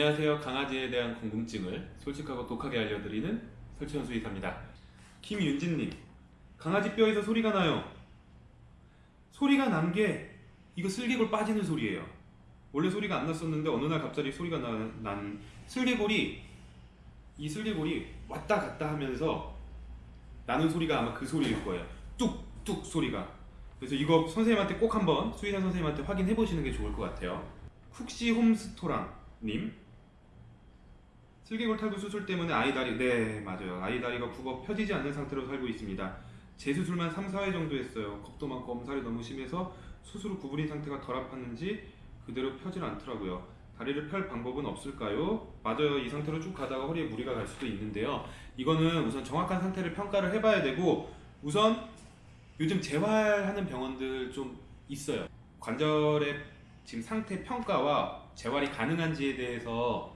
안녕하세요. 강아지에 대한 궁금증을 솔직하고 독하게 알려드리는 설치현 수의사입니다. 김윤진님, 강아지 뼈에서 소리가 나요. 소리가 난 게 이거 슬개골 빠지는 소리예요. 원래 소리가 안 났었는데 어느 날 갑자기 소리가 나, 난 슬개골이 이 슬개골이 왔다 갔다 하면서 나는 소리가 아마 그 소리일 거예요. 뚝뚝 소리가. 그래서 이거 선생님한테 꼭 한번 수의사 선생님한테 확인해 보시는 게 좋을 것 같아요. 쿡시 홈스토랑 님 슬개골 탈구 수술 때문에 아이 다리 네 맞아요. 아이 다리가 굽어 펴지지 않는 상태로 살고 있습니다. 재수술만 3, 4회 정도 했어요. 겁도 많고 엄살이 너무 심해서 수술 후 구부린 상태가 덜 아팠는지 그대로 펴질 않더라고요. 다리를 펼 방법은 없을까요? 맞아요. 이 상태로 쭉 가다가 허리에 무리가 갈 수도 있는데요. 이거는 우선 정확한 상태를 평가를 해봐야 되고 우선 요즘 재활하는 병원들 좀 있어요. 관절의 지금 상태 평가와 재활이 가능한지에 대해서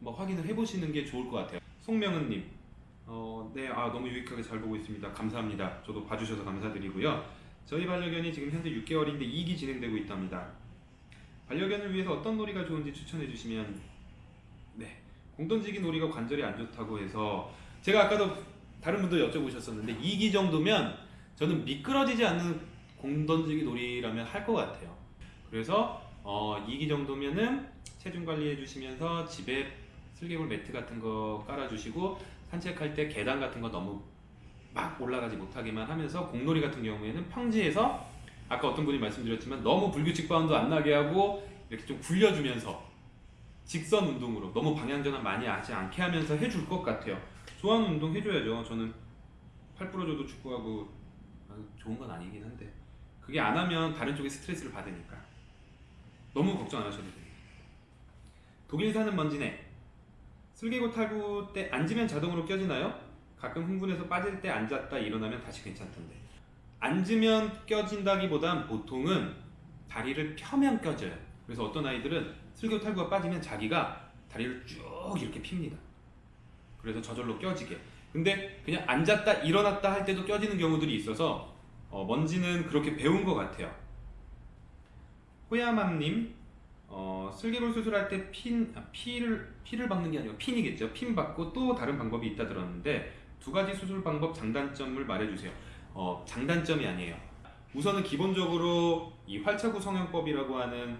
뭐 확인을 해보시는 게 좋을 것 같아요. 송명은님, 어, 네, 아 너무 유익하게 잘 보고 있습니다. 감사합니다. 저도 봐주셔서 감사드리고요. 저희 반려견이 지금 현재 6개월인데 2기 진행되고 있답니다. 반려견을 위해서 어떤 놀이가 좋은지 추천해 주시면 네, 공던지기 놀이가 관절이 안 좋다고 해서 제가 아까도 다른 분도 여쭤보셨었는데 2기 정도면 저는 미끄러지지 않는 공던지기 놀이라면 할 것 같아요. 그래서 어, 2기 정도면은 체중 관리해 주시면서 집에 슬개골 매트 같은 거 깔아주시고 산책할 때 계단 같은 거 너무 막 올라가지 못하게만 하면서 공놀이 같은 경우에는 평지에서 아까 어떤 분이 말씀드렸지만 너무 불규칙 바운드 안 나게 하고 이렇게 좀 굴려주면서 직선 운동으로 너무 방향 전환 많이 하지 않게 하면서 해줄 것 같아요. 좋아하는 운동 해줘야죠. 저는 팔 부러져도 축구하고 아, 좋은 건 아니긴 한데 그게 안 하면 다른 쪽에 스트레스를 받으니까 너무 걱정 안 하셔도 돼요. 독일 사는 먼지네 슬개골 탈구 때 앉으면 자동으로 껴지나요? 가끔 흥분해서 빠질 때 앉았다 일어나면 다시 괜찮던데. 앉으면 껴진다기보단 보통은 다리를 펴면 껴져요. 그래서 어떤 아이들은 슬개골 탈구가 빠지면 자기가 다리를 쭉 이렇게 핍니다. 그래서 저절로 껴지게. 근데 그냥 앉았다 일어났다 할 때도 껴지는 경우들이 있어서 어, 먼지는 그렇게 배운 것 같아요. 호야맘님 어, 슬개골 수술할 때 핀, 아, 피를, 피를 박는 게 아니고 핀이겠죠. 핀 받고 또 다른 방법이 있다 들었는데 두 가지 수술 방법 장단점을 말해주세요. 어, 장단점이 아니에요. 우선은 기본적으로 이 활차구 성형법이라고 하는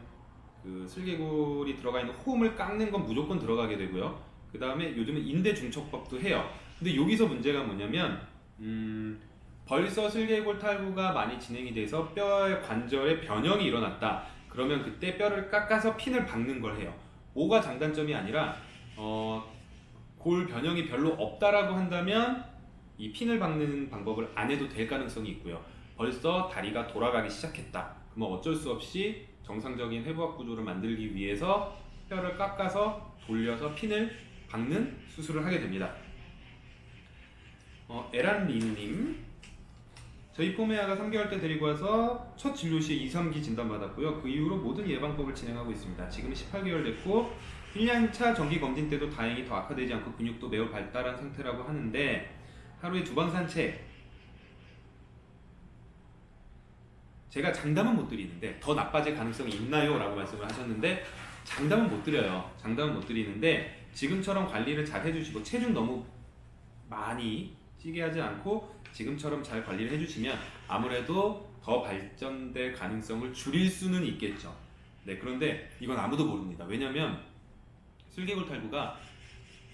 그 슬개골이 들어가 있는 홈을 깎는 건 무조건 들어가게 되고요. 그 다음에 요즘은 인대 중척법도 해요. 근데 여기서 문제가 뭐냐면 음, 벌써 슬개골 탈구가 많이 진행이 돼서 뼈의 관절에 변형이 일어났다. 그러면 그때 뼈를 깎아서 핀을 박는 걸 해요. 뭐가 장단점이 아니라 어, 골 변형이 별로 없다라고 한다면 이 핀을 박는 방법을 안 해도 될 가능성이 있고요. 벌써 다리가 돌아가기 시작했다. 그러면 어쩔 수 없이 정상적인 회부학 구조를 만들기 위해서 뼈를 깎아서 돌려서 핀을 박는 수술을 하게 됩니다. 어, 에란리님 저희 포메아가 3개월 때 데리고 와서 첫 진료 시에 2, 3기 진단받았고요. 그 이후로 모든 예방법을 진행하고 있습니다. 지금 18개월 됐고 1년차 정기 검진 때도 다행히 더 악화되지 않고 근육도 매우 발달한 상태라고 하는데 하루에 두 번 산책 제가 장담은 못 드리는데 더 나빠질 가능성이 있나요? 라고 말씀을 하셨는데 장담은 못 드려요. 장담은 못 드리는데 지금처럼 관리를 잘 해주시고 체중 너무 많이 찌게 하지 않고 지금처럼 잘 관리를 해주시면 아무래도 더 발전될 가능성을 줄일 수는 있겠죠. 네, 그런데 이건 아무도 모릅니다. 왜냐면 슬개골 탈구가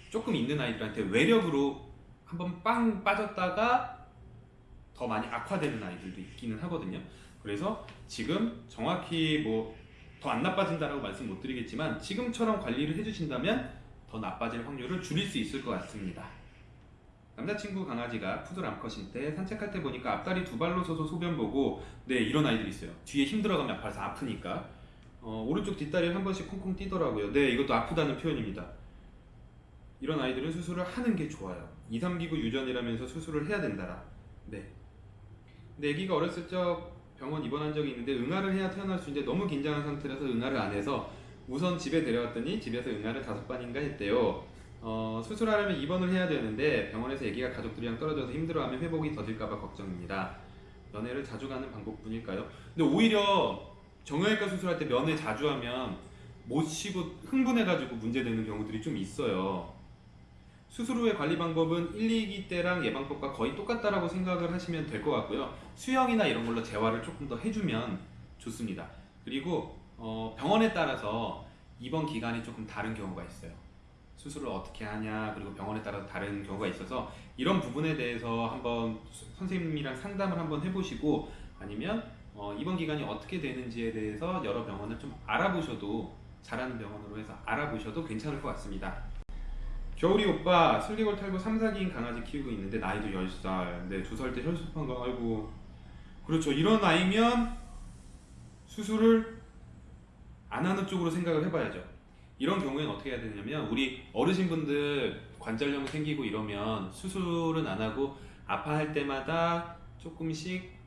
조금 있는 아이들한테 외력으로 한번 빵 빠졌다가 더 많이 악화되는 아이들도 있기는 하거든요. 그래서 지금 정확히 뭐 더 안 나빠진다라고 말씀 못 드리겠지만 지금처럼 관리를 해주신다면 더 나빠질 확률을 줄일 수 있을 것 같습니다. 남자친구 강아지가 푸들 암컷인 때 산책할 때 보니까 앞다리 두 발로 서서 소변 보고 네 이런 아이들이 있어요. 뒤에 힘들어가면 아파서 아프니까. 어, 오른쪽 뒷다리를 한 번씩 콩콩 뛰더라고요. 네 이것도 아프다는 표현입니다. 이런 아이들은 수술을 하는 게 좋아요. 2, 3기구 유전이라면서 수술을 해야 된다라. 네. 근데 애기가 어렸을 적 병원 입원한 적이 있는데 응아를 해야 태어날 수 있는데 너무 긴장한 상태라서 응아를 안 해서 우선 집에 데려왔더니 집에서 응아를 다섯 번인가 했대요 어, 수술하려면 입원을 해야 되는데 병원에서 아기가 가족들이랑 떨어져서 힘들어하면 회복이 더딜까봐 걱정입니다. 면회를 자주 가는 방법뿐일까요? 근데 오히려 정형외과 수술할 때 면회 자주 하면 못 쉬고 흥분해가지고 문제되는 경우들이 좀 있어요. 수술 후의 관리 방법은 1, 2기 때랑 예방법과 거의 똑같다라고 생각을 하시면 될 것 같고요. 수영이나 이런 걸로 재활을 조금 더 해주면 좋습니다. 그리고 어, 병원에 따라서 입원 기간이 조금 다른 경우가 있어요. 수술을 어떻게 하냐 그리고 병원에 따라서 다른 경우가 있어서 이런 부분에 대해서 한번 수- 선생님이랑 상담을 한번 해보시고 아니면 어, 입원 기간이 어떻게 되는지에 대해서 여러 병원을 좀 알아보셔도 잘하는 병원으로 해서 알아보셔도 괜찮을 것 같습니다. 겨울이 오빠 슬개골 탈구 3, 4기인 강아지 키우고 있는데 나이도 10살 네, 2살 때 혈소판 거 아이고. 그렇죠. 이런 나이면 수술을 안 하는 쪽으로 생각을 해봐야죠 이런 경우에는 어떻게 해야 되냐면 우리 어르신분들 관절염 생기고 이러면 수술은 안 하고 아파할 때마다 조금씩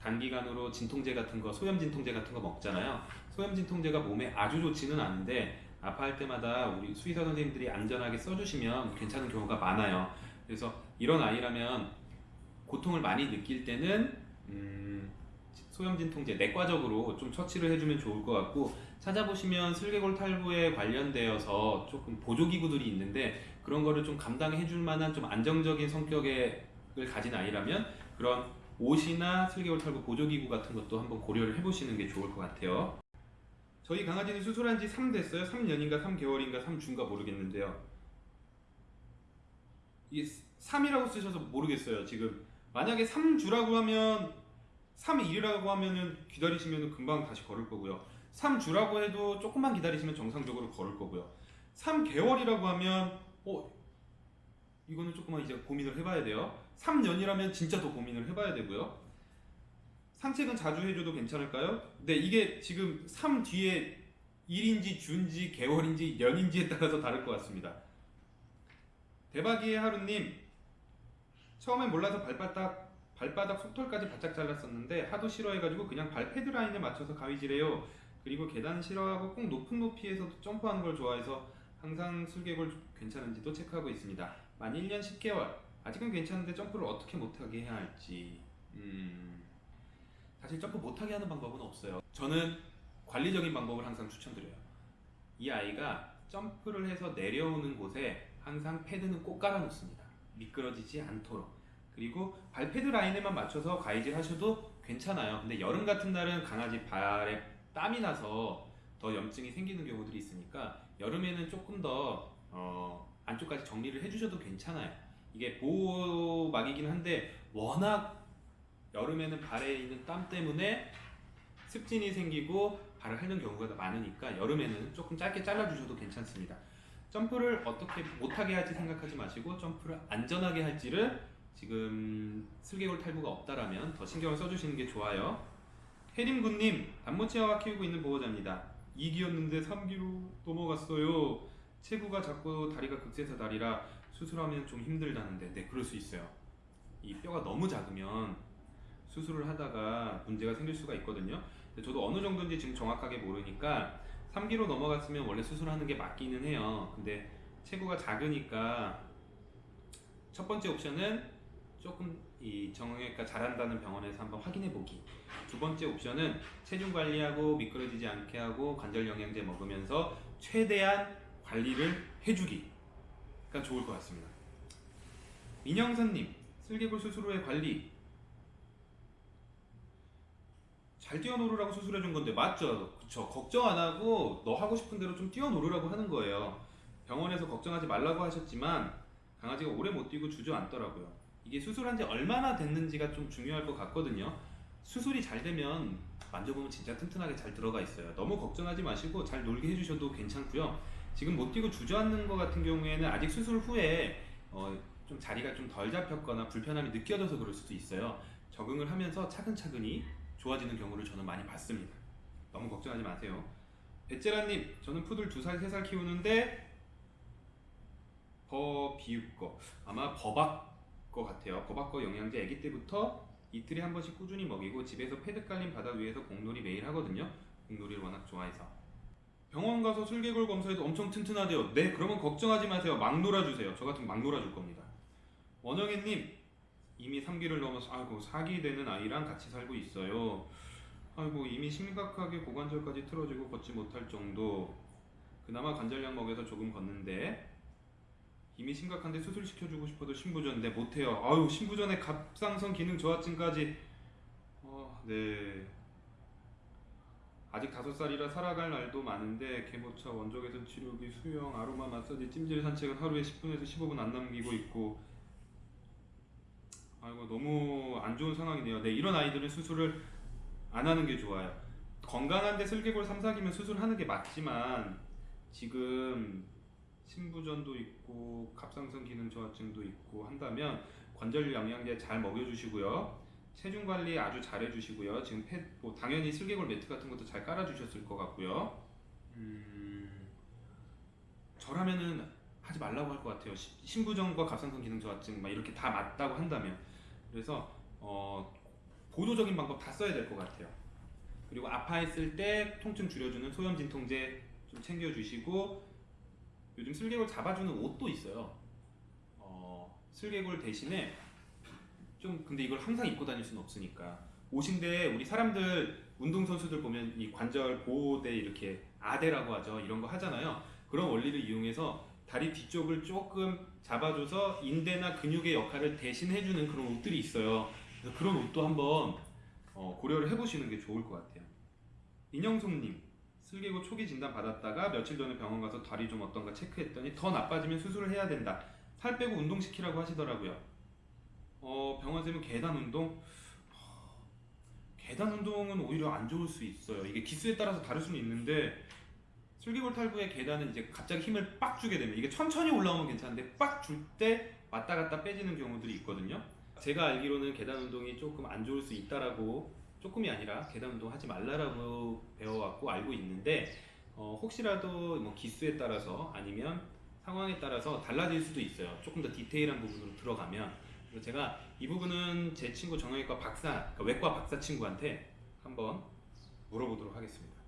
단기간으로 진통제 같은 거 소염 진통제 같은 거 먹잖아요 소염 진통제가 몸에 아주 좋지는 않은데 아파할 때마다 우리 수의사 선생님들이 안전하게 써주시면 괜찮은 경우가 많아요. 그래서 이런 아이라면 고통을 많이 느낄 때는 음, 소염 진통제 내과적으로 좀 처치를 해주면 좋을 것 같고 찾아보시면 슬개골 탈부에 관련되어서 조금 보조기구들이 있는데 그런 거를 좀 감당해 줄 만한 좀 안정적인 성격을 가진 아이라면 그런 옷이나 슬개골 탈부 보조기구 같은 것도 한번 고려를 해보시는 게 좋을 것 같아요. 저희 강아지는 수술한 지 3 됐어요. 3년인가 3개월인가 3주인가 모르겠는데요. 이게 3이라고 쓰셔서 모르겠어요. 지금 만약에 3주라고 하면 3일이라고 하면은 기다리시면 금방 다시 걸을 거고요. 3주라고 해도 조금만 기다리시면 정상적으로 걸을 거고요. 3개월이라고 하면 어 이거는 조금만 이제 고민을 해봐야 돼요. 3년이라면 진짜 더 고민을 해봐야 되고요. 산책은 자주 해줘도 괜찮을까요? 네, 이게 지금 3 뒤에 일인지 주인지 개월인지 년인지에 따라서 다를 것 같습니다. 대박이의 하루님 처음엔 몰라서 발바닥 발바닥 속털까지 바짝 잘랐었는데 하도 싫어해가지고 그냥 발 패드 라인에 맞춰서 가위질해요. 그리고 계단 싫어하고 꼭 높은 높이에서도 점프하는 걸 좋아해서 항상 슬개골 괜찮은지도 체크하고 있습니다. 만 1년 10개월 아직은 괜찮은데 점프를 어떻게 못하게 해야 할지 음... 사실 점프 못하게 하는 방법은 없어요. 저는 관리적인 방법을 항상 추천드려요. 이 아이가 점프를 해서 내려오는 곳에 항상 패드는 꼭 깔아 놓습니다. 미끄러지지 않도록. 그리고 발패드 라인에만 맞춰서 가이질 하셔도 괜찮아요. 근데 여름 같은 날은 강아지 발에 땀이 나서 더 염증이 생기는 경우들이 있으니까 여름에는 조금 더 어, 안쪽까지 정리를 해주셔도 괜찮아요. 이게 보호막이긴 한데 워낙 여름에는 발에 있는 땀 때문에 습진이 생기고 발을 핥는 경우가 많으니까 여름에는 조금 짧게 잘라주셔도 괜찮습니다. 점프를 어떻게 못하게 할지 생각하지 마시고 점프를 안전하게 할지를 지금 슬개골 탈부가 없다라면 더 신경을 써주시는 게 좋아요. 혜림군님 단모치아와 키우고 있는 보호자입니다. 2기였는데 3기로 넘어갔어요. 체구가 작고 다리가 극세사 다리라 수술하면 좀 힘들다는데 네 그럴 수 있어요. 이 뼈가 너무 작으면 수술을 하다가 문제가 생길 수가 있거든요. 근데 저도 어느 정도인지 지금 정확하게 모르니까 3기로 넘어갔으면 원래 수술하는 게 맞기는 해요. 근데 체구가 작으니까 첫 번째 옵션은 조금 이 정형외과 잘한다는 병원에서 한번 확인해 보기. 두 번째 옵션은 체중 관리하고 미끄러지지 않게 하고 관절 영양제 먹으면서 최대한 관리를 해주기가 좋을 것 같습니다. 민영선님, 슬개골 수술 후의 관리 잘 뛰어노르라고 수술해 준 건데 맞죠? 그쵸? 걱정 안 하고 너 하고 싶은 대로 좀 뛰어노르라고 하는 거예요. 병원에서 걱정하지 말라고 하셨지만 강아지가 오래 못 뛰고 주저앉더라고요. 이게 수술한 지 얼마나 됐는지가 좀 중요할 것 같거든요. 수술이 잘 되면 만져보면 진짜 튼튼하게 잘 들어가 있어요. 너무 걱정하지 마시고 잘 놀게 해주셔도 괜찮고요. 지금 못 뛰고 주저앉는 것 같은 경우에는 아직 수술 후에 어, 좀 자리가 좀 덜 잡혔거나 불편함이 느껴져서 그럴 수도 있어요. 적응을 하면서 차근차근히 좋아지는 경우를 저는 많이 봤습니다. 너무 걱정하지 마세요. 에째라님, 저는 푸들 2살, 3살 키우는데 버비읍거 아마 버박 거 같아요. 버박 거 영양제 아기 때부터 이틀에 한 번씩 꾸준히 먹이고 집에서 패드 깔린 바닥 위에서 공놀이 매일 하거든요. 공놀이를 워낙 좋아해서. 병원 가서 슬개골 검사해도 엄청 튼튼하대요. 네, 그러면 걱정하지 마세요. 막 놀아주세요. 저 같으면 막 놀아줄 겁니다. 원영애님, 이미 3기를 넘어서 아이고 4기 되는 아이랑 같이 살고 있어요. 아이고 이미 심각하게 고관절까지 틀어지고 걷지 못할 정도. 그나마 관절약 먹여서 조금 걷는데 이미 심각한데 수술 시켜주고 싶어도 신부전인데 못해요. 아유 신부전에 갑상선 기능 저하증까지. 어, 네. 아직 다섯 살이라 살아갈 날도 많은데 개모차, 원적외선 치료기, 수영, 아로마 마사지, 찜질 산책은 하루에 10분에서 15분 안 남기고 있고. 아이고 너무 안 좋은 상황이네요. 네 이런 아이들은 수술을 안 하는 게 좋아요. 건강한데 슬개골 3, 4기면 수술하는 게 맞지만 지금 신부전도 있고 갑상선 기능 저하증도 있고 한다면 관절 영양제 잘 먹여주시고요. 체중 관리 아주 잘 해주시고요. 지금 펫, 뭐 당연히 슬개골 매트 같은 것도 잘 깔아주셨을 것 같고요. 음, 저라면은 하지 말라고 할 것 같아요. 시- 신부전과 갑상선 기능 저하증 막 이렇게 다 맞다고 한다면 그래서 어, 보조적인 방법 다 써야 될 것 같아요. 그리고 아파했을 때 통증 줄여주는 소염 진통제 좀 챙겨주시고 요즘 슬개골 잡아주는 옷도 있어요. 어, 슬개골 대신에 좀 근데 이걸 항상 입고 다닐 수는 없으니까 옷인데 우리 사람들 운동 선수들 보면 이 관절 보호대 이렇게 아대라고 하죠. 이런 거 하잖아요. 그런 원리를 이용해서 다리 뒤쪽을 조금 잡아줘서 인대나 근육의 역할을 대신 해주는 그런 옷들이 있어요. 그래서 그런 옷도 한번 어, 고려를 해보시는 게 좋을 것 같아요. 인영송님, 슬개골 초기 진단 받았다가 며칠 전에 병원 가서 다리 좀 어떤가 체크했더니 더 나빠지면 수술을 해야 된다. 살 빼고 운동시키라고 하시더라고요. 어, 병원 쌤은 계단 운동? 하, 계단 운동은 오히려 안 좋을 수 있어요. 이게 기수에 따라서 다를 수는 있는데 슬개골 탈부의 계단은 이제 갑자기 힘을 빡 주게 되면 이게 천천히 올라오면 괜찮은데 빡 줄 때 왔다 갔다 빼지는 경우들이 있거든요. 제가 알기로는 계단 운동이 조금 안 좋을 수 있다라고 조금이 아니라 계단 운동 하지 말라라고 배워왔고 알고 있는데 어, 혹시라도 뭐 기수에 따라서 아니면 상황에 따라서 달라질 수도 있어요. 조금 더 디테일한 부분으로 들어가면 그래서 제가 이 부분은 제 친구 정형외과 박사, 그러니까 외과 박사 친구한테 한번 물어보도록 하겠습니다.